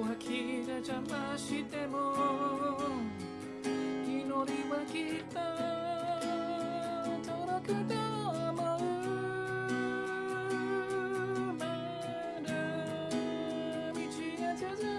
は気が邪魔しても祈りはきっと届くと思う。まだ道が続く。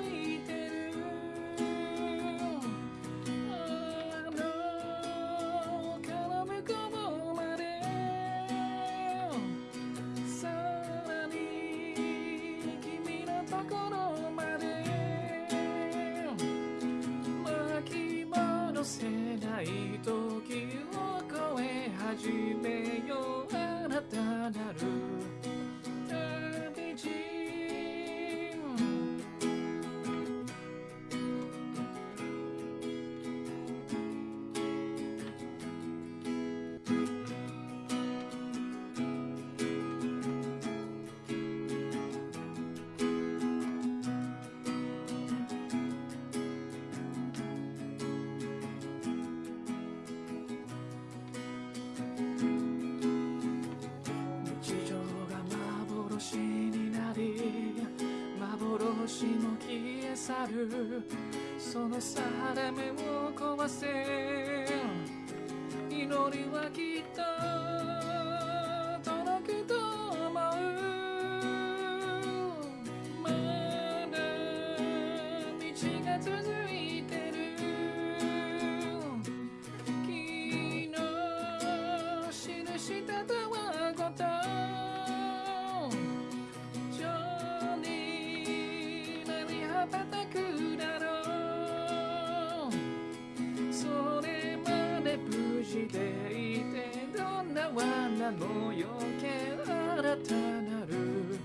去る。その定めを壊せ。祈りはきっと。なのよけ新たなる。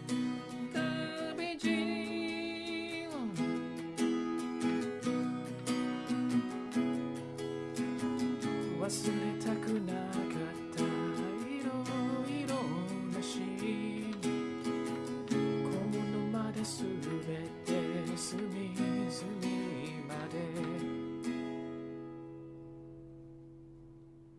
旅路忘れたくない。